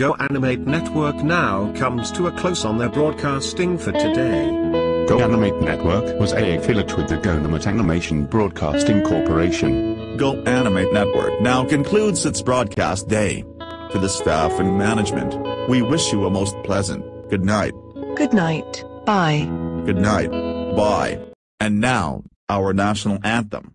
Go Animate Network now comes to a close on their broadcasting for today. Go Animate Network was a affiliate with the GoAnimate Animation Broadcasting Corporation. Go Animate Network now concludes its broadcast day. To the staff and management, we wish you a most pleasant good night. Good night. Bye. Good night. Bye. And now, our national anthem.